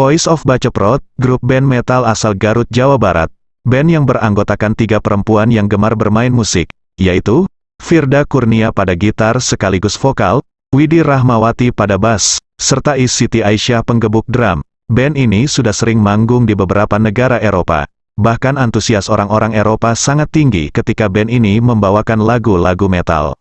Voice of Baceprot, grup band metal asal Garut, Jawa Barat. Band yang beranggotakan tiga perempuan yang gemar bermain musik, yaitu, Firda Kurnia pada gitar sekaligus vokal, Widi Rahmawati pada bass, serta Is Siti Aisyah penggebuk drum. Band ini sudah sering manggung di beberapa negara Eropa. Bahkan antusias orang-orang Eropa sangat tinggi ketika band ini membawakan lagu-lagu metal.